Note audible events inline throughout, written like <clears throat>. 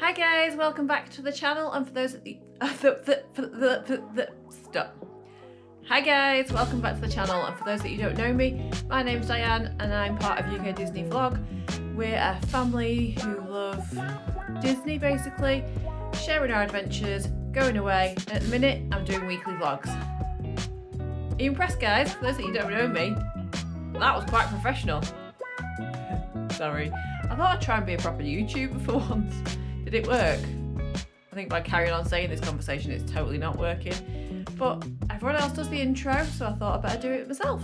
Hi guys, welcome back to the channel and for those that the, <laughs> uh, the, the, the, the, the, stop. Hi guys, welcome back to the channel and for those that you don't know me, my name's Diane and I'm part of UK Disney Vlog. We're a family who love Disney basically, sharing our adventures, going away, and at the minute I'm doing weekly vlogs. Are you impressed guys? For those that you don't know me, that was quite professional. <laughs> Sorry. I thought I'd try and be a proper YouTuber <laughs> for once. Did it work? I think by carrying on saying this conversation it's totally not working. But everyone else does the intro, so I thought I'd better do it myself.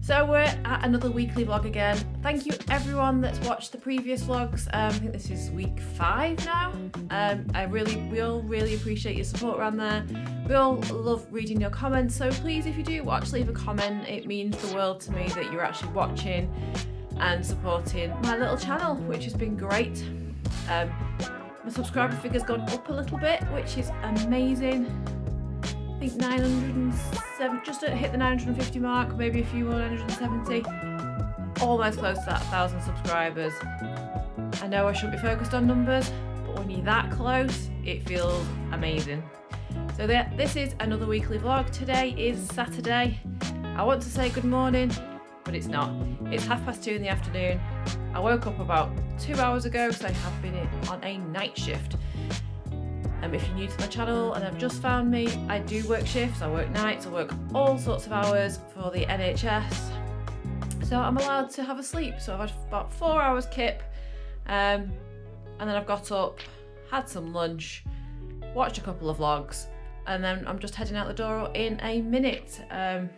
So we're at another weekly vlog again. Thank you everyone that's watched the previous vlogs. Um, I think this is week five now. Um, I really, we all really appreciate your support around there. We all love reading your comments, so please if you do watch, leave a comment. It means the world to me that you're actually watching and supporting my little channel, which has been great. Um, my subscriber figure's gone up a little bit, which is amazing. I think 907, just hit the 950 mark, maybe a few more 970. Almost close to that 1,000 subscribers. I know I shouldn't be focused on numbers, but when you're that close, it feels amazing. So this is another weekly vlog. Today is Saturday. I want to say good morning, but it's not. It's half past two in the afternoon. I woke up about two hours ago because I have been on a night shift. Um, if you're new to my channel and have just found me, I do work shifts, I work nights, I work all sorts of hours for the NHS. So I'm allowed to have a sleep. So I've had about four hours kip um, and then I've got up, had some lunch, watched a couple of vlogs and then I'm just heading out the door in a minute. Um,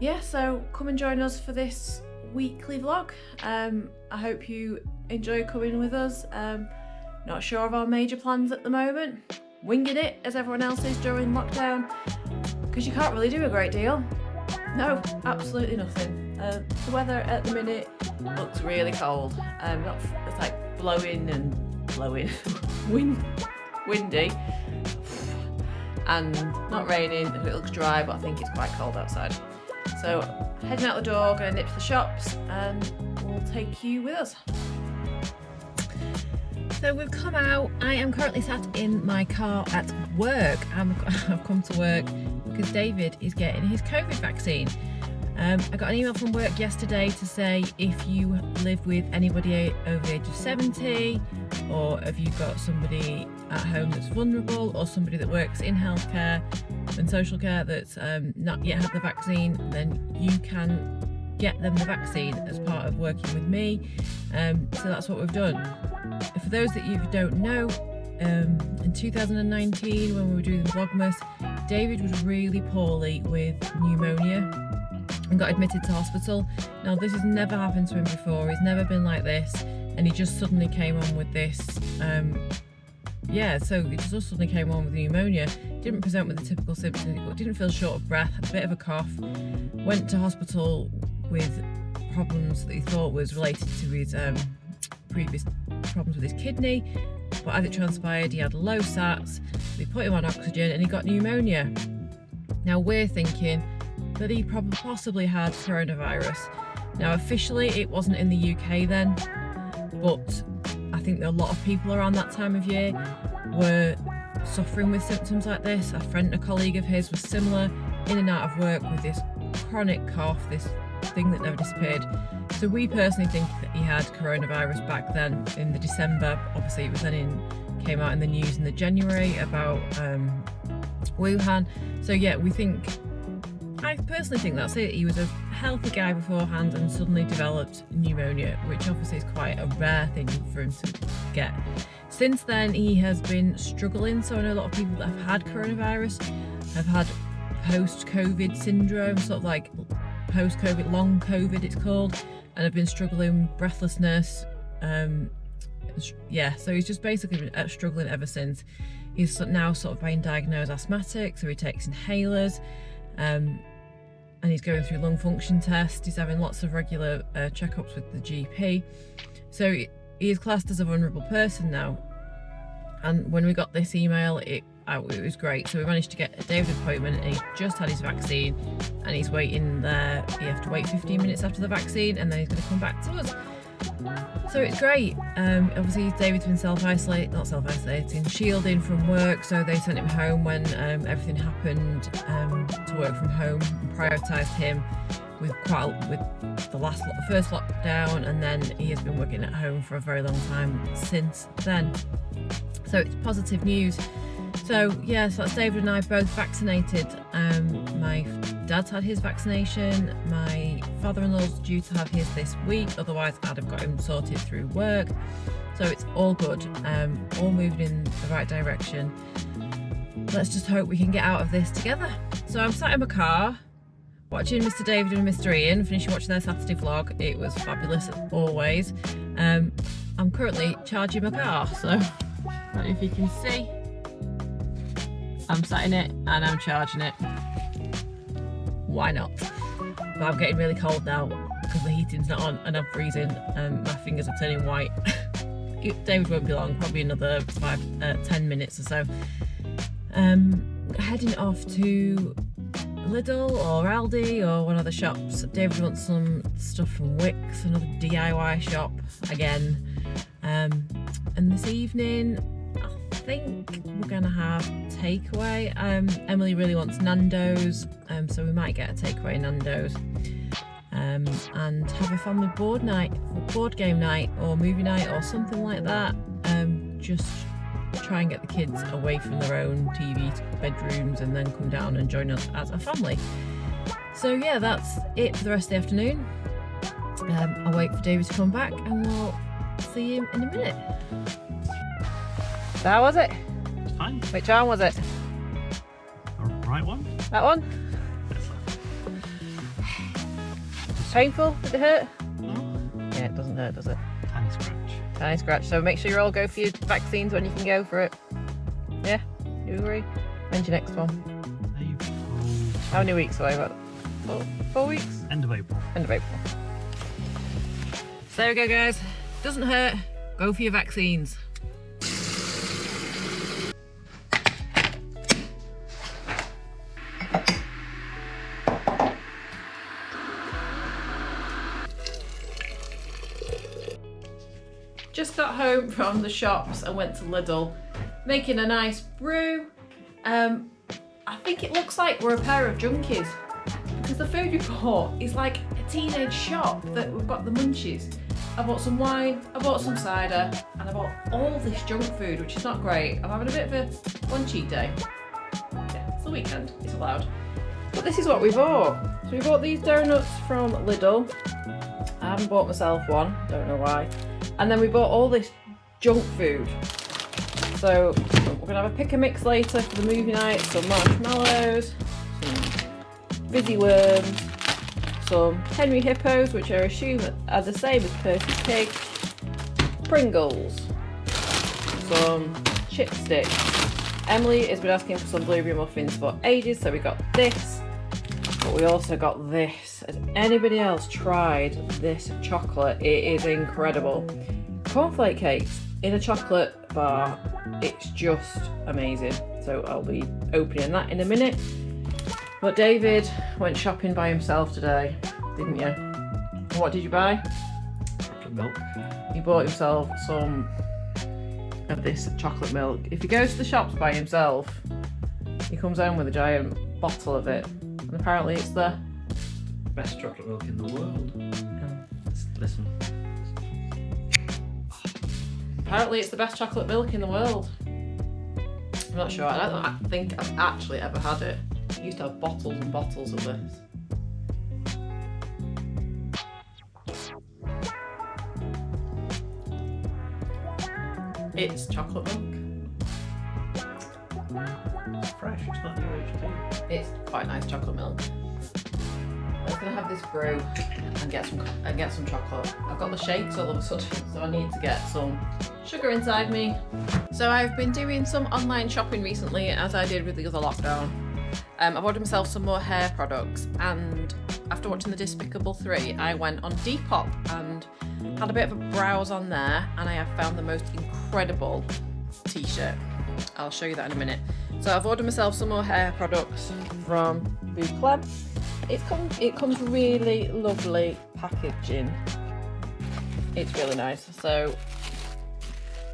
yeah, so come and join us for this weekly vlog. Um, I hope you enjoy coming with us. Um, not sure of our major plans at the moment. Winging it as everyone else is during lockdown because you can't really do a great deal. No, absolutely nothing. Uh, the weather at the minute looks really cold. Um, not, it's like blowing and blowing, <laughs> wind, windy and not raining. It looks dry, but I think it's quite cold outside. So heading out the door, going to nip to the shops and we'll take you with us. So we've come out, I am currently sat in my car at work. i have <laughs> come to work because David is getting his COVID vaccine. Um, I got an email from work yesterday to say if you live with anybody over the age of 70 or if you've got somebody at home that's vulnerable or somebody that works in healthcare and social care that's um, not yet had the vaccine, then you can get them the vaccine as part of working with me. Um, so that's what we've done. For those that you don't know, um, in 2019 when we were doing the Vlogmas, David was really poorly with pneumonia and got admitted to hospital. Now this has never happened to him before, he's never been like this and he just suddenly came on with this um, yeah, so he just suddenly came on with pneumonia. Didn't present with the typical symptoms, didn't feel short of breath, had a bit of a cough. Went to hospital with problems that he thought was related to his um, previous problems with his kidney. But as it transpired, he had low SATs. They put him on oxygen and he got pneumonia. Now we're thinking that he probably possibly had coronavirus. Now officially it wasn't in the UK then, but I think a lot of people around that time of year were suffering with symptoms like this. A friend, a colleague of his was similar, in and out of work with this chronic cough, this thing that never disappeared. So we personally think that he had coronavirus back then in the December. Obviously it was then in, came out in the news in the January about um, Wuhan. So yeah, we think I personally think that's it. He was a healthy guy beforehand and suddenly developed pneumonia, which obviously is quite a rare thing for him to get. Since then, he has been struggling. So I know a lot of people that have had coronavirus have had post-COVID syndrome, sort of like post-COVID, long COVID it's called, and have been struggling, with breathlessness, um, yeah, so he's just basically been uh, struggling ever since. He's now sort of being diagnosed asthmatic, so he takes inhalers. Um, and he's going through lung function tests. He's having lots of regular uh, checkups with the GP. So he is classed as a vulnerable person now. And when we got this email, it, it was great. So we managed to get a David appointment and he just had his vaccine and he's waiting there. You have to wait 15 minutes after the vaccine and then he's going to come back to us. So it's great. Um, obviously, David's been self-isolating, not self-isolating, shielding from work. So they sent him home when um, everything happened um, to work from home. Prioritised him with quite with the last the first lockdown, and then he has been working at home for a very long time since then. So it's positive news. So yes, that's David and I both vaccinated. Um, my dad's had his vaccination. My father-in-law's due to have his this week. Otherwise, I'd have got him sorted through work. So it's all good. Um, all moving in the right direction. Let's just hope we can get out of this together. So I'm sat in my car watching Mr. David and Mr. Ian, finishing watching their Saturday vlog. It was fabulous always. Um, I'm currently charging my car, so <laughs> if you can see. I'm sat in it and I'm charging it. Why not? But I'm getting really cold now because the heating's not on and I'm freezing and my fingers are turning white. <laughs> David won't be long, probably another five, uh, 10 minutes or so. Um, heading off to Lidl or Aldi or one of the shops. David wants some stuff from Wickes, another DIY shop again. Um, and this evening, think we're to have takeaway. Um, Emily really wants Nando's, um, so we might get a takeaway Nando's. Um, and have a family board night, board game night or movie night or something like that. Um, just try and get the kids away from their own TV bedrooms and then come down and join us as a family. So yeah, that's it for the rest of the afternoon. Um, I'll wait for David to come back and we'll see him in a minute. How was it? It's fine. Which arm was it? The right one? That one? Painful? Did it hurt? No. Yeah, it doesn't hurt, does it? Tiny scratch. Tiny scratch. So make sure you all go for your vaccines when you can go for it. Yeah? You agree? When's your next one? April. How many weeks away? About four, four weeks? End of April. End of April. So there we go guys. Doesn't hurt. Go for your vaccines. Home from the shops and went to Lidl, making a nice brew. Um, I think it looks like we're a pair of junkies because the food report is like a teenage shop that we've got the munchies. I bought some wine, I bought some cider, and I bought all this junk food, which is not great. I'm having a bit of a one day. Yeah, it's the weekend, it's allowed. But this is what we bought. So we bought these donuts from Lidl. I haven't bought myself one, don't know why. And then we bought all this junk food. So we're gonna have a pick and mix later for the movie night. Some marshmallows, some fizzy worms, some Henry Hippos, which I assume are the same as Percy Pig, Pringles, some chipsticks. Emily has been asking for some blueberry muffins for ages, so we got this. But we also got this. Has anybody else tried this chocolate? It is incredible. Cornflake cakes in a chocolate bar. It's just amazing. So I'll be opening that in a minute. But David went shopping by himself today, didn't you? What did you buy? Chocolate milk. He bought himself some of this chocolate milk. If he goes to the shops by himself, he comes home with a giant bottle of it. And apparently it's the... Best chocolate milk in the world. Listen. Apparently it's the best chocolate milk in the world. I'm not sure. I don't think I've actually ever had it. I used to have bottles and bottles of this. It's chocolate milk. It's fresh. It's not new age. It's quite nice chocolate milk. I'm gonna have this brew and get some and get some chocolate. I've got the shakes all of a sudden, <laughs> so I need to get some sugar inside me. So I've been doing some online shopping recently, as I did with the other lockdown. Um, I've ordered myself some more hair products, and after watching the Despicable 3, I went on Depop and had a bit of a browse on there, and I have found the most incredible t-shirt. I'll show you that in a minute. So I've ordered myself some more hair products from Bouclème. It comes it comes really lovely packaging. it's really nice. So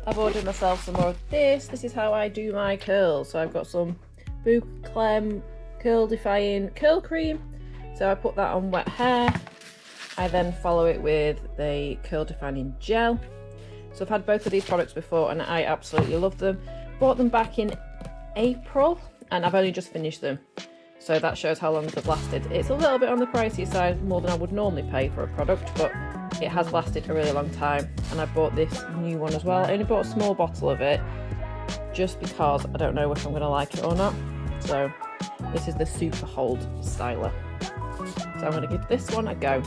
I've ordered myself some more of this. This is how I do my curls. So I've got some Bouclème Curl Defying Curl Cream. So I put that on wet hair. I then follow it with the Curl Defining Gel. So I've had both of these products before and I absolutely love them. Bought them back in April and I've only just finished them. So that shows how long they've lasted. It's a little bit on the pricey side, more than I would normally pay for a product, but it has lasted a really long time. And I bought this new one as well. I only bought a small bottle of it just because I don't know if I'm going to like it or not. So this is the Super Hold Styler. So I'm going to give this one a go.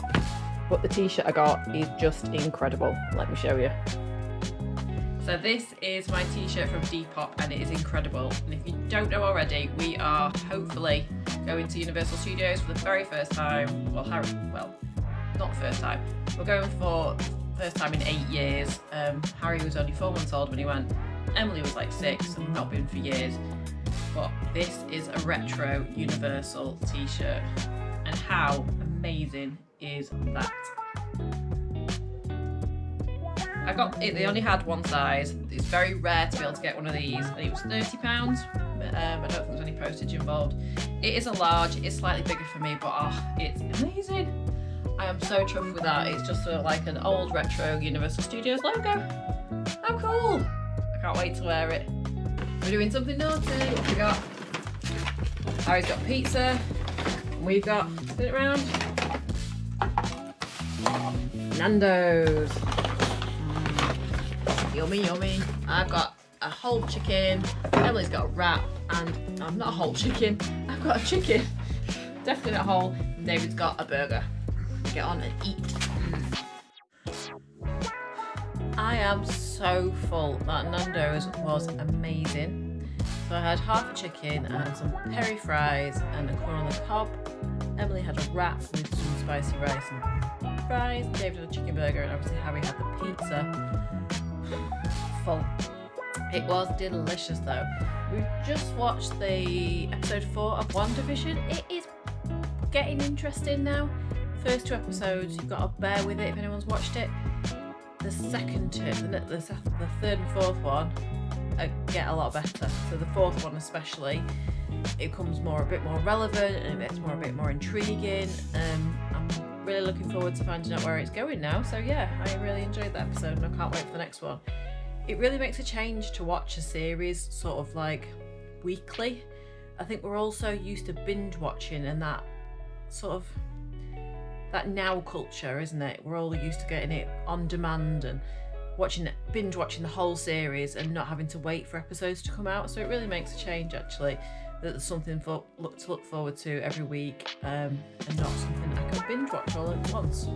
But the t-shirt I got is just incredible. Let me show you. So this is my t-shirt from Depop and it is incredible. And if you don't know already, we are hopefully going to Universal Studios for the very first time. Well, Harry, well, not first time. We're going for first time in eight years. Um, Harry was only four months old when he went. Emily was like six and not been for years. But this is a retro Universal t-shirt. And how amazing is that? I got it, they only had one size. It's very rare to be able to get one of these, and it was £30. Um, I don't think there's any postage involved. It is a large, it's slightly bigger for me, but oh, it's amazing. I am so chuffed with that. It's just a, like an old retro Universal Studios logo. How cool! I can't wait to wear it. We're doing something naughty. What we got? Harry's got pizza. We've got, spin it around. Nando's. Yummy, yummy. I've got a whole chicken. Emily's got a wrap, and I'm not a whole chicken. I've got a chicken. Definitely not whole. David's got a burger. Get on and eat. I am so full. That Nando's was amazing. So I had half a chicken and some peri fries and a corn on the cob. Emily had a wrap with some spicy rice and fries. David had a chicken burger and obviously Harry had the pizza full. It was delicious though. We've just watched the episode 4 of WandaVision. It is getting interesting now. First two episodes, you've got to bear with it if anyone's watched it. The second two, the, the, the third and fourth one uh, get a lot better. So the fourth one especially, it becomes more a bit more relevant and it gets more a bit more intriguing. Um, I'm really looking forward to finding out where it's going now. So yeah, I really enjoyed that episode and I can't wait for the next one it really makes a change to watch a series sort of like weekly. I think we're also used to binge watching and that sort of that now culture, isn't it? We're all used to getting it on demand and watching binge watching the whole series and not having to wait for episodes to come out. So it really makes a change actually. That there's something for look to look forward to every week um, and not something I can binge watch all at once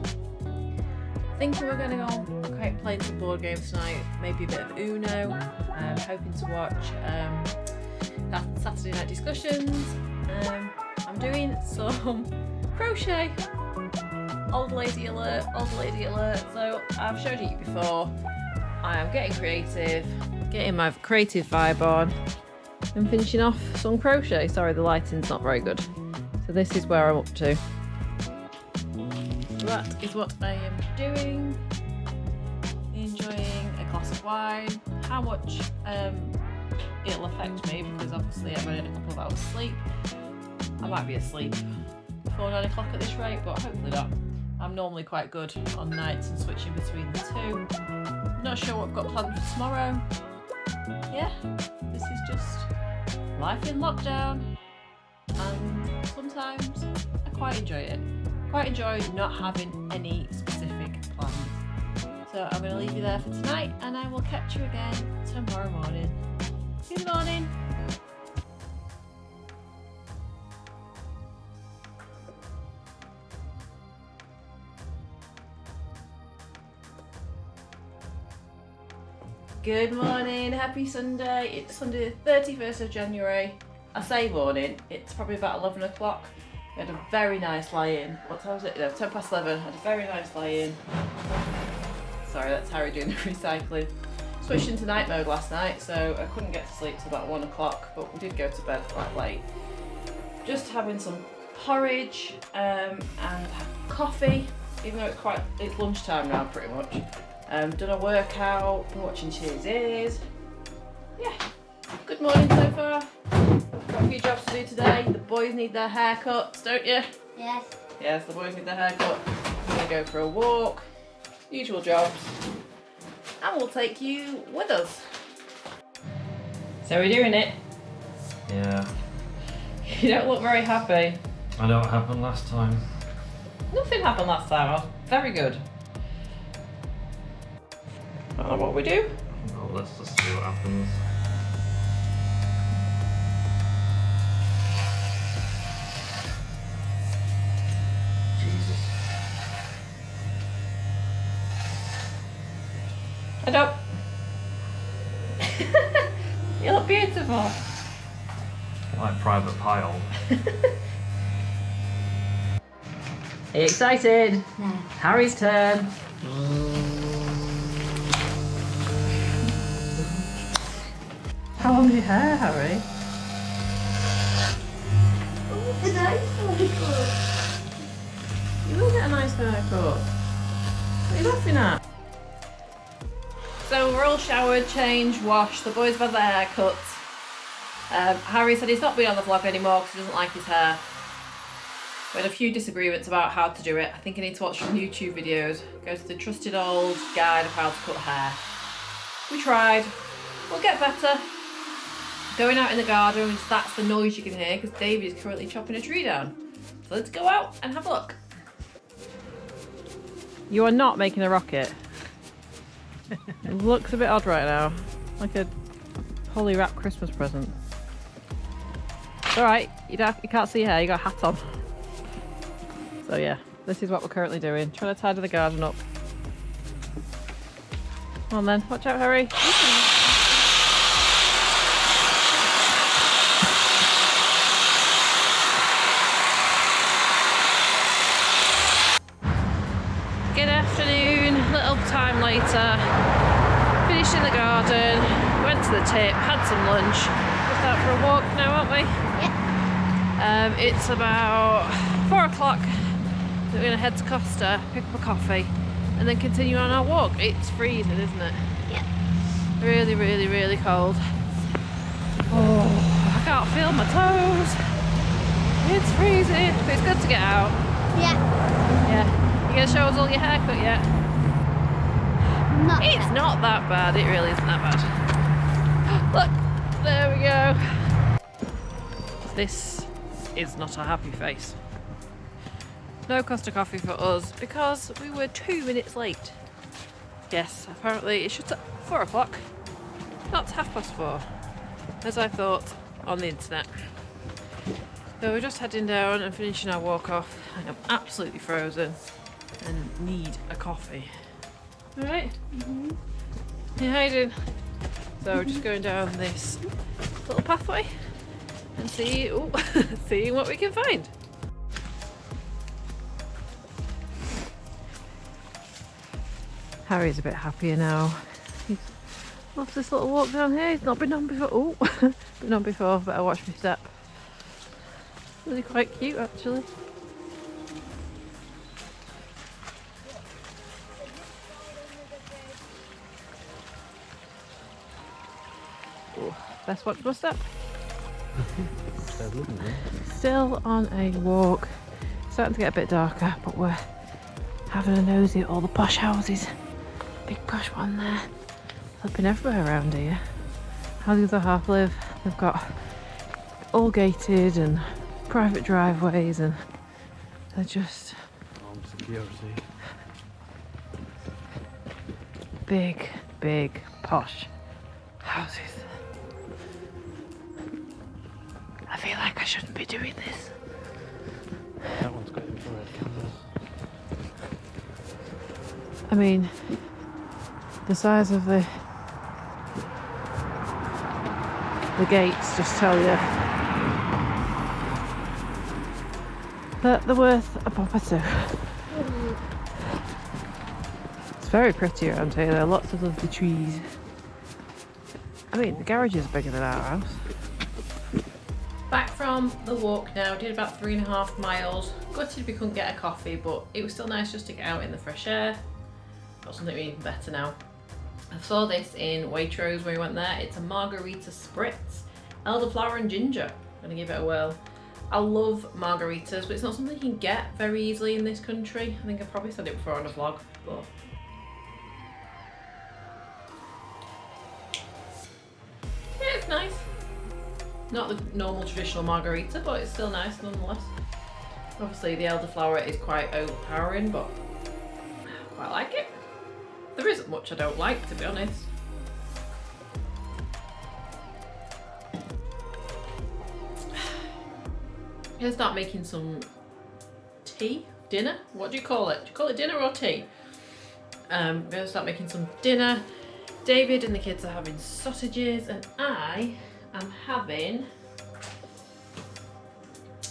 thinking we're going to go okay, playing some board games tonight, maybe a bit of Uno. Um, hoping to watch um, that Saturday night discussions. Um, I'm doing some <laughs> crochet. Old lady alert, old lady alert. So I've showed it you before. I am getting creative, getting my creative vibe on and finishing off some crochet. Sorry, the lighting's not very good. So this is where I'm up to that is what I am doing. Enjoying a glass of wine. How much um, it'll affect me because obviously I'm in a couple of hours sleep. I might be asleep before 9 o'clock at this rate, but hopefully not. I'm normally quite good on nights and switching between the two. Not sure what I've got planned for tomorrow. Yeah, this is just life in lockdown and sometimes I quite enjoy it quite enjoy not having any specific plans. So I'm going to leave you there for tonight and I will catch you again tomorrow morning. Good morning. Good morning, happy Sunday. It's Sunday the 31st of January. I say morning, it's probably about 11 o'clock. We had a very nice lie-in. What time was it? No, 10 past 11. Had a very nice lie-in. Sorry, that's Harry doing the <laughs> recycling. Switched into night mode last night, so I couldn't get to sleep till about 1 o'clock, but we did go to bed quite late. Just having some porridge um, and coffee. even though it's quite it's lunchtime now pretty much. Um, done a workout, been watching Cheers Ears. Yeah, good morning so far. Got a few jobs to do today. The boys need their haircuts, don't you? Yes. Yes, the boys need their haircut. We're gonna go for a walk. Usual jobs. And we'll take you with us. So we're doing it. Yeah. <laughs> You don't look very happy. I know what happened last time. Nothing happened last time. I was very good. I don't know what we do. Well, let's just see what happens. I don't. you look beautiful. Like private Pyle. <laughs> Are you excited? No. Harry's turn. How long is your hair, Harry? Oh, the nice one. You will get a nice haircut. What are you laughing at? So we're all showered, changed, washed. The boys have had their haircuts. Um, Harry said he's not been on the vlog anymore because he doesn't like his hair. We had a few disagreements about how to do it. I think I need to watch some YouTube videos. Go to the trusted old guide of how to cut hair. We tried. We'll get better. Going out in the garden, that's the noise you can hear because David is currently chopping a tree down. So let's go out and have a look. You are not making a rocket. It looks a bit odd right now. Like a holy wrap Christmas present. Alright, you, you can't see hair, you got a hat on. So yeah, this is what we're currently doing. Trying to tidy the garden up. Come on then, watch out Harry. Tip, had some lunch. Just out for a walk now, aren't we? Yeah. Um, it's about four o'clock. We're going to head to Costa, pick up a coffee, and then continue on our walk. It's freezing, isn't it? Yeah. Really, really, really cold. Oh, I can't feel my toes. It's freezing, but it's good to get out. Yeah. Yeah. You gonna show us all your haircut yet? Not It's not that bad. It really isn't that bad. Look, there we go. This is not a happy face. No Costa coffee for us because we were two minutes late. Yes, apparently it shuts at four o'clock, not half past four, as I thought on the internet. So we're just heading down and finishing our walk off. I am absolutely frozen and need a coffee. Alright? Mm-hmm. Yeah, how you doing? So we're just going down this little pathway and see, ooh, <laughs> seeing what we can find. Harry's a bit happier now. He's loves this little walk down here. He's not been on before. Oh, <laughs> been on before, but I watch my step. Really quite cute actually. Best watch my step. <laughs> Still on a walk. Starting to get a bit darker, but we're having a nosy at all the posh houses. Big posh one there. They've been everywhere around here. How the other half live, they've got all gated and private driveways and they're just security. big, big posh doing this. That one's got infrared cameras. I mean, the size of the the gates just tell you that they're worth a pop or two. It's very pretty around here. There are lots of lovely trees. I mean, the garage is bigger than our house. From the walk now, did about three and a half miles. Gutted we couldn't get a coffee, but it was still nice just to get out in the fresh air. Got something even better now. I saw this in Waitrose when we went there. It's a margarita spritz, elderflower and ginger. I'm gonna give it a whirl. I love margaritas, but it's not something you can get very easily in this country. I think I probably said it before on a vlog, but Not the normal traditional margarita, but it's still nice nonetheless. Obviously, the elderflower is quite overpowering, but I quite like it. There isn't much I don't like, to be honest. <sighs> I'm gonna start making some tea, dinner. What do you call it? Do you call it dinner or tea? Um, I'm gonna start making some dinner. David and the kids are having sausages, and I am having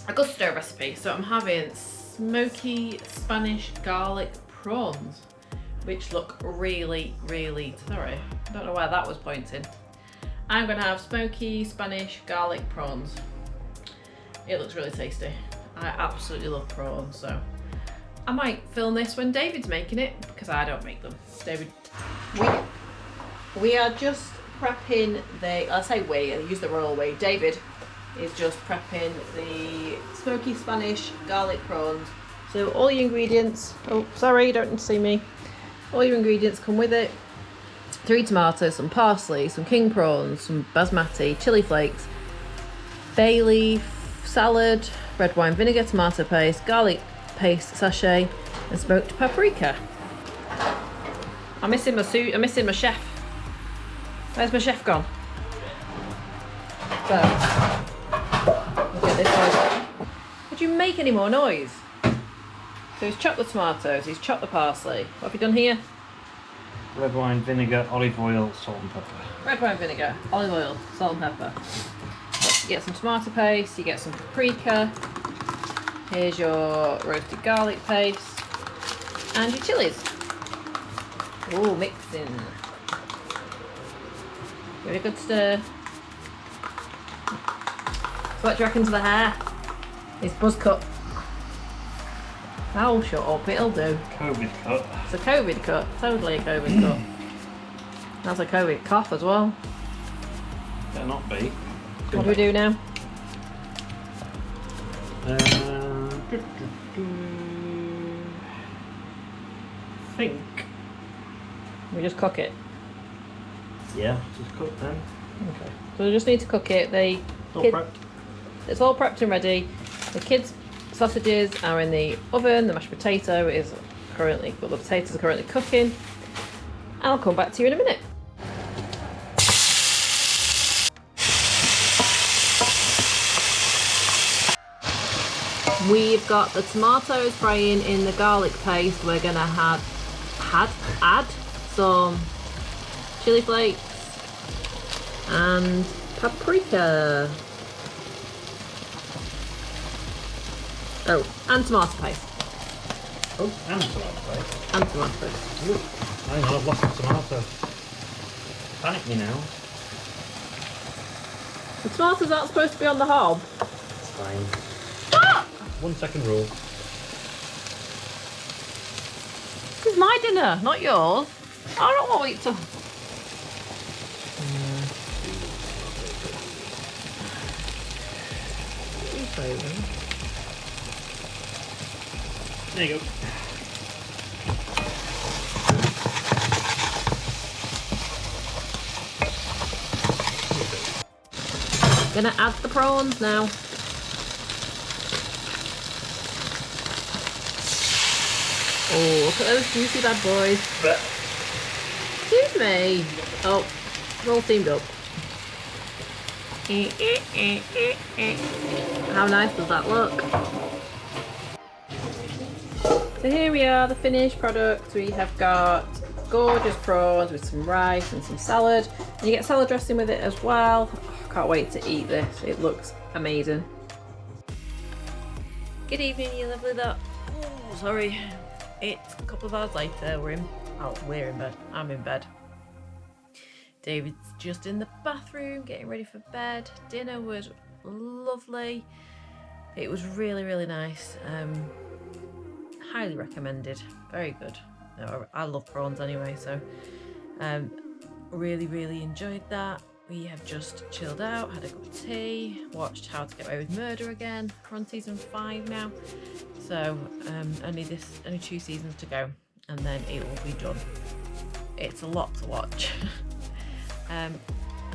a Gousto recipe. So I'm having smoky Spanish garlic prawns, which look really, really, sorry, I don't know where that was pointing. I'm gonna have smoky Spanish garlic prawns. It looks really tasty. I absolutely love prawns, so I might film this when David's making it because I don't make them. David, we we are just prepping the. I say we. I use the royal we. David is just prepping the smoky Spanish garlic prawns. So all your ingredients. Oh, sorry, you don't see me. All your ingredients come with it. Three tomatoes, some parsley, some king prawns, some basmati, chili flakes, bay leaf, salad, red wine vinegar, tomato paste, garlic paste sachet, and smoked paprika. I'm missing my suit. I'm missing my chef. Where's my chef gone? So, we'll get this one. Would you make any more noise? So he's chopped the tomatoes, he's chopped the parsley. What have you done here? Red wine, vinegar, olive oil, salt and pepper. Red wine vinegar, olive oil, salt and pepper. You get some tomato paste, you get some paprika. Here's your roasted garlic paste. And your chilies. Ooh, mixing. Give it a good stir. So what do you reckon to the hair? It's buzz cut. Oh, shut up, it'll do. COVID cut. It's a COVID cut, totally a COVID cut. <clears throat> That's a COVID cough as well. Better not be. What do we do now? Uh, do, do, do. think. We just cook it. Yeah, just cook then. Okay. So we just need to cook it. They All Kid- prepped. it's all prepped and ready. The kids' sausages are in the oven. The mashed potato is currently well, the potatoes are currently cooking. I'll come back to you in a minute. We've got the tomatoes frying in the garlic paste. We're gonna have had add some chili flakes and paprika. Oh, and tomato paste. Oh, and tomato paste. And tomato paste. Ooh, hang on, I've lost the tomato. Panic me now. The tomatoes aren't supposed to be on the hob. It's fine. Ah! One second rule. This is my dinner, not yours. I don't want to eat it to. There you go. Gonna add the prawns now. Oh, look at those juicy bad boys. Excuse me. Oh, we're all teamed up. Eh, eh, eh, How nice does that look? So here we are, the finished product. We have got gorgeous prawns with some rice and some salad. And you get salad dressing with it as well. Oh, can't wait to eat this. It looks amazing. Good evening, you lovely lot. Oh, sorry. It's a couple of hours later. We're in. Oh, we're in bed. I'm in bed. David's just in the bathroom getting ready for bed. Dinner was lovely. It was really, really nice. Um, highly recommended. Very good. I love prawns anyway, so um, really, really enjoyed that. We have just chilled out, had a cup of tea, watched How to Get Away with Murder again. We're on season five now, so um, only this, only two seasons to go, and then it will be done. It's a lot to watch. <laughs> um,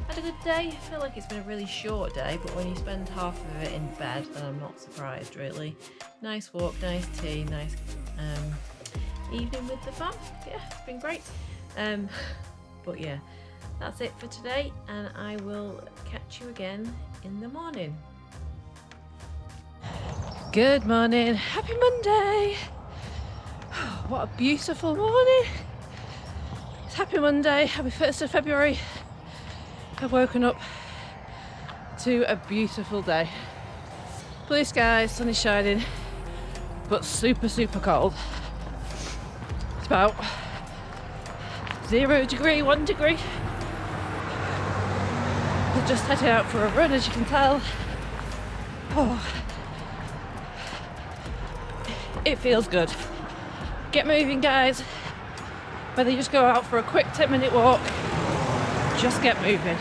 had a good day. I feel like it's been a really short day, but when you spend half of it in bed, then I'm not surprised really. Nice walk, nice tea, nice um, evening with the fam. Yeah, it's been great. Um, <laughs> but yeah, that's it for today, and I will catch you again in the morning. Good morning, happy Monday! <sighs> What a beautiful morning! It's happy Monday, happy 1st of February. I've woken up to a beautiful day. Blue skies, sun is shining, but super, super cold. It's about zero degree, one degree. We're just heading out for a run, as you can tell. Oh. It feels good. Get moving, guys. Whether you just go out for a quick 10 minute walk, just get moving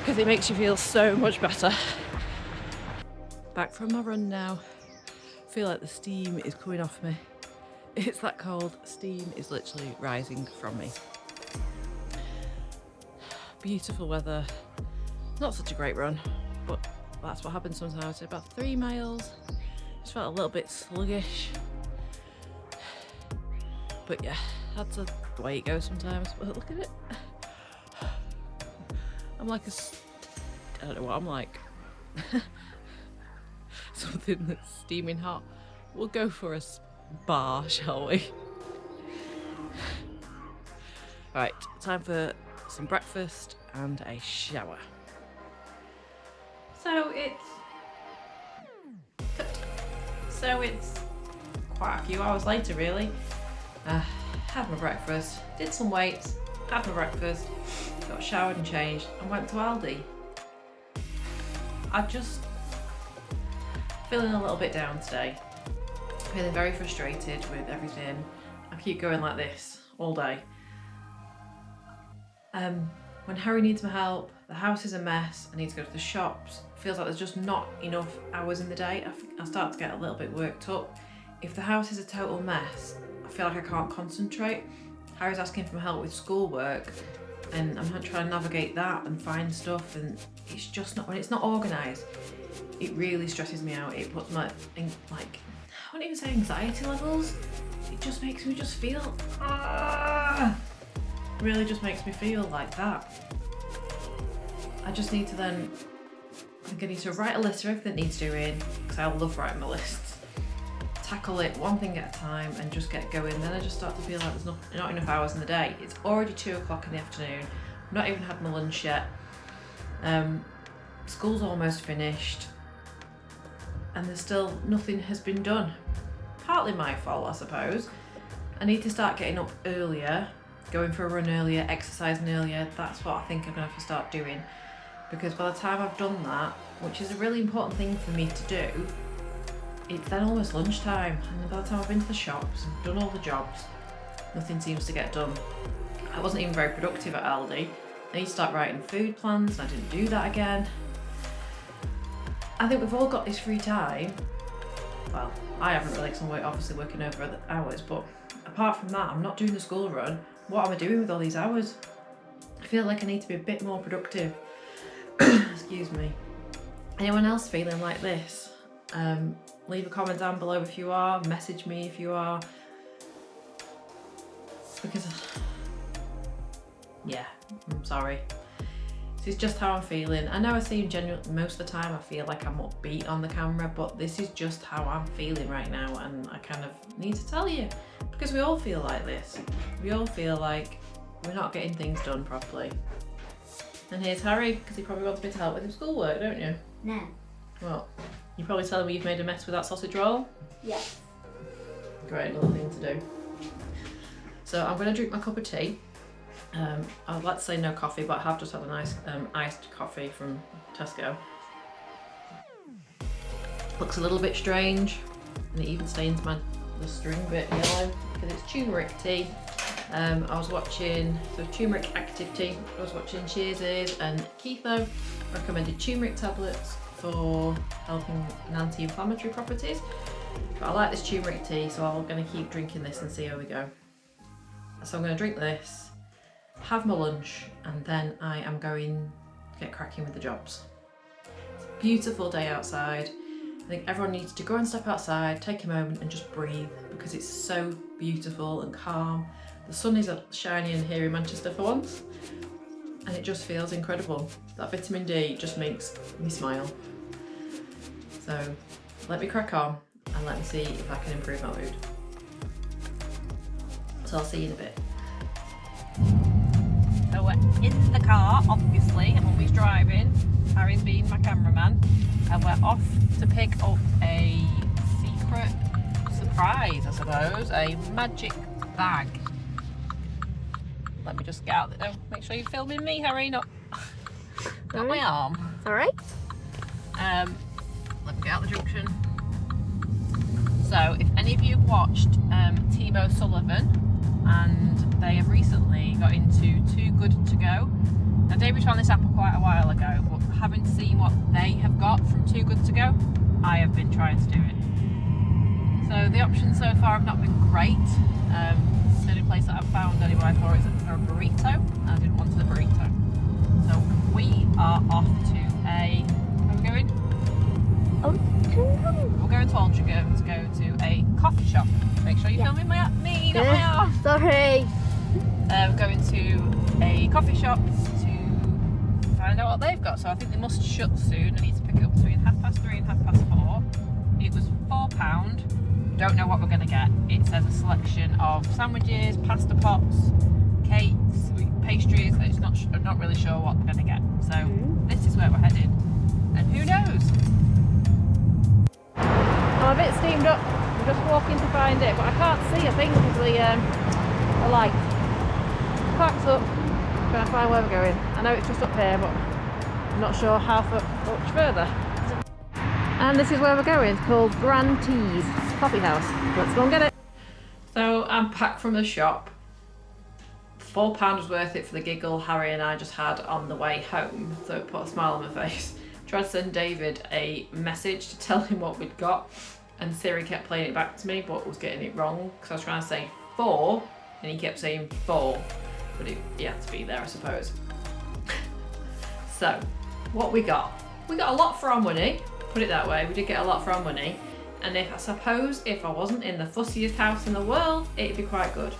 because it makes you feel so much better. Back from my run now. Feel like the steam is coming off me. It's that cold, steam is literally rising from me. Beautiful weather, not such a great run, but that's what happens sometimes. About three miles, just felt a little bit sluggish. But yeah, that's the way it goes sometimes. But look at it. I'm like a... I don't know what I'm like. <laughs> Something that's steaming hot. We'll go for a spa, shall we? <laughs> Right, time for some breakfast and a shower. So it's. So it's quite a few hours later, really. Uh, had my breakfast, did some weights, had my breakfast, got showered and changed, and went to Aldi. I'm just feeling a little bit down today. Feeling very frustrated with everything. I keep going like this all day. Um, when Harry needs my help, the house is a mess. I need to go to the shops. Feels like there's just not enough hours in the day. I start to get a little bit worked up. If the house is a total mess, I feel like I can't concentrate. Harry's asking for help with schoolwork, and I'm trying to navigate that and find stuff, and it's just not when it's not organised. It really stresses me out. It puts my like I wouldn't even say anxiety levels. It just makes me just feel ah, really just makes me feel like that. I just need to then I think I need to write a list of everything that needs doing because I love writing my lists. Tackle it one thing at a time and just get going. Then I just start to feel like there's not, not enough hours in the day. It's already two o'clock in the afternoon. I've not even had my lunch yet. Um, school's almost finished and there's still nothing has been done. Partly my fault, I suppose. I need to start getting up earlier, going for a run earlier, exercising earlier. That's what I think I'm gonna have to start doing. Because by the time I've done that, which is a really important thing for me to do, it's then almost lunchtime. And by the time I've been to the shops and done all the jobs, nothing seems to get done. I wasn't even very productive at Aldi. I need to start writing food plans, and I didn't do that again. I think we've all got this free time. Well, I haven't really, because I'm obviously working over hours, but apart from that, I'm not doing the school run. What am I doing with all these hours? I feel like I need to be a bit more productive. <coughs> Excuse me. Anyone else feeling like this? Um, leave a comment down below if you are, message me if you are. Because, yeah, I'm sorry. This is just how I'm feeling. I know I seem genuine most of the time. I feel like I'm upbeat on the camera, but this is just how I'm feeling right now, and I kind of need to tell you because we all feel like this. We all feel like we're not getting things done properly. And here's Harry because he probably wants me to help with his schoolwork, don't you? No. Well, you're probably tell them you've made a mess with that sausage roll. Yes. Great little thing to do. So I'm going to drink my cup of tea. Um, I'd like to say no coffee, but I have just had a nice um, iced coffee from Tesco. Looks a little bit strange, and it even stains my the string bit yellow because it's turmeric tea. Um, I was watching so turmeric active tea. I was watching Cheers and Keitho recommended turmeric tablets for helping an anti-inflammatory properties. But I like this turmeric tea, so I'm going to keep drinking this and see how we go. So I'm going to drink this, have my lunch, and then I am going to get cracking with the jobs. It's a beautiful day outside. I think everyone needs to go and step outside, take a moment and just breathe because it's so beautiful and calm. The sun is shining here in Manchester for once it just feels incredible. That vitamin D just makes me smile. So let me crack on and let me see if I can improve my mood. So I'll see you in a bit. So we're in the car, obviously, I'm always driving, Harry's being my cameraman, and we're off to pick up a secret surprise, I suppose, a magic bag. Let me just get out there. Make sure you're filming me, Harry, not, <laughs> not my arm. Alright. Um, let me get out the junction. So, if any of you have watched um, Timo Sullivan, and they have recently got into Too Good To Go. Now, David found this apple quite a while ago, but having seen what they have got from Too Good To Go, I have been trying to do it. So, the options so far have not been great. Um, place that I've found anywhere for it is for a burrito. I didn't want the burrito. So, we are off to a. Where are we going? Oh, We're going to Altrincham to go to a coffee shop. Make sure you're Yeah. filming my me, not my arm. sorry. Um, going to a coffee shop to find out what they've got. So I think they must shut soon. I need to pick it up between half past three and half past four. It was four pound. Don't know what we're going to get. It says a selection of sandwiches, pasta pots, cakes, pastries. It's not. I'm not really sure what we're going to get. So Mm. this is where we're headed, and who knows? I'm a bit steamed up. I'm just walking to find it, but I can't see a thing because the, um, the light. Parks up, I'm trying to find where we're going. I know it's just up here, but I'm not sure how much further. And this is where we're going. It's called Grand Teas Coffee House. Let's go and get it. So I'm back from the shop. Four pound was worth it for the giggle Harry and I just had on the way home, so it put a smile on my face. <laughs> Tried to send David a message to tell him what we'd got, and Siri kept playing it back to me, but was getting it wrong because I was trying to say four, and he kept saying four, but he had to be there, I suppose. <laughs> so, what we got? We got a lot for our money. Put it that way. We did get a lot for our money, and if I suppose if I wasn't in the fussiest house in the world, it'd be quite good.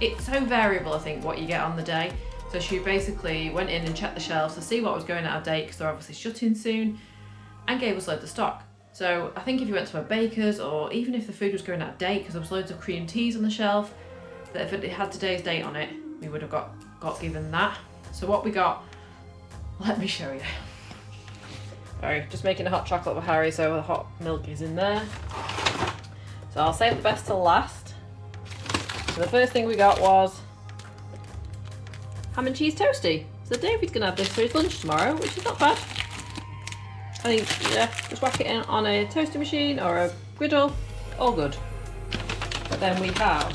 It's so variable, I think, what you get on the day. So she basically went in and checked the shelves to see what was going out of date because they're obviously shutting soon, and gave us loads of stock. So I think if you went to a baker's or even if the food was going out of date because there was loads of cream teas on the shelf, that if it had today's date on it, we would have got got given that. So what we got, let me show you. Sorry, just making a hot chocolate for Harry, so the hot milk is in there. So I'll save the best till last. So the first thing we got was ham and cheese toasty. So David's gonna have this for his lunch tomorrow, which is not bad. I think, yeah, just whack it in on a toaster machine or a griddle, all good. But then we have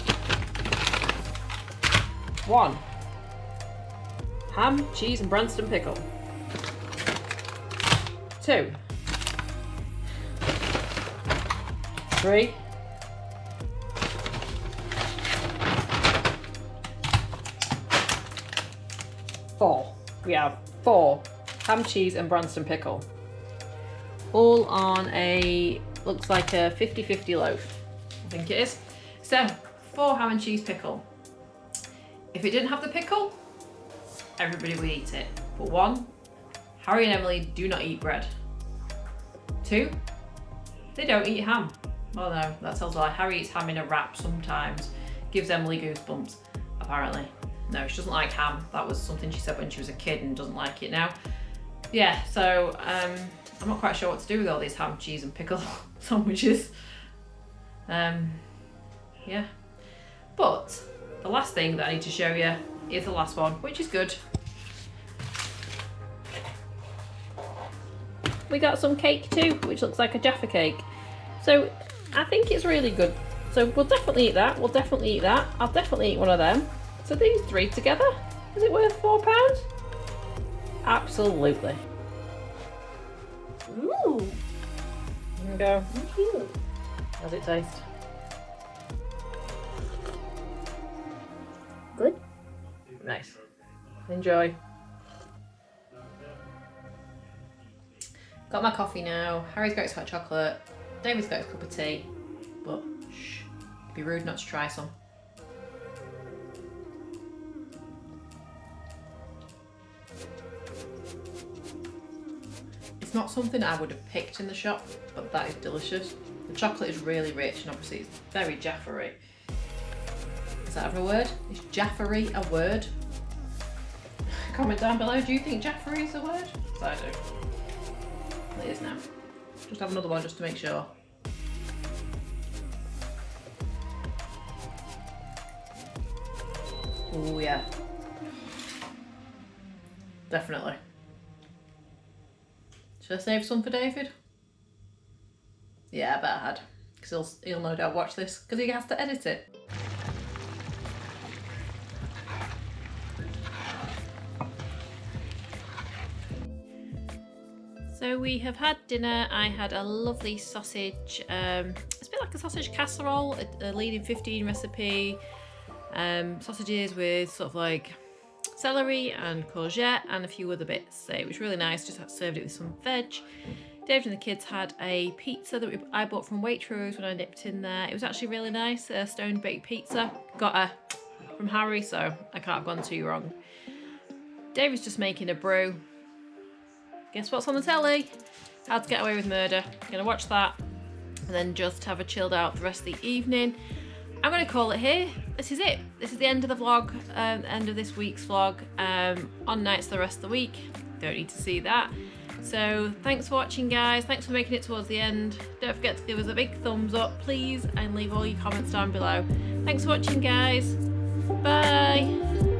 one ham, cheese, and Branston pickle. Two, three, four. We have four ham, cheese, and Branston pickle. All on a, looks like a 50-50 loaf. I think it is. So, four ham and cheese pickle. If it didn't have the pickle, everybody would eat it. But one, Harry and Emily do not eat bread. Two, they don't eat ham. Oh no, that tells a lie. Harry eats ham in a wrap sometimes. Gives Emily goosebumps, apparently. No, she doesn't like ham. That was something she said when she was a kid and doesn't like it now. Yeah, so um, I'm not quite sure what to do with all these ham, cheese, and pickle <laughs> sandwiches. Um, yeah. But the last thing that I need to show you is the last one, which is good. We got some cake too, which looks like a Jaffa cake. So I think it's really good. So we'll definitely eat that. We'll definitely eat that. I'll definitely eat one of them. So these three together, is it worth four pounds? Absolutely. Ooh, There we go. cute. How's it taste? Good. Nice. Enjoy. Got my coffee now. Harry's got his hot chocolate. David's got his cup of tea. But shh, it'd be rude not to try some. It's not something I would have picked in the shop, but that is delicious. The chocolate is really rich and obviously it's very Jaffery. Is that ever a word? Is <sighs> Jaffery a word? Comment down below, do you think Jaffery is a word? I do. It is now. Just have another one just to make sure. Oh yeah. Definitely. Should I save some for David? Yeah, bet I had. Because he'll, he'll no doubt watch this because he has to edit it. So we have had dinner. I had a lovely sausage. Um, it's a bit like a sausage casserole, a, a Lean in 15 recipe. Um, sausages with sort of like celery and courgette and a few other bits. So it was really nice. Just served it with some veg. David and the kids had a pizza that we, I bought from Waitrose when I nipped in there. It was actually really nice, a stone baked pizza. Got a from Harry, so I can't have gone too wrong. David's just making a brew. Guess what's on the telly? How to Get Away with Murder. Gonna watch that and then just have a chilled out the rest of the evening. I'm gonna call it here. This is it. This is the end of the vlog, um, end of this week's vlog. Um, on nights the rest of the week. Don't need to see that. So thanks for watching guys. Thanks for making it towards the end. Don't forget to give us a big thumbs up please and leave all your comments down below. Thanks for watching guys. Bye.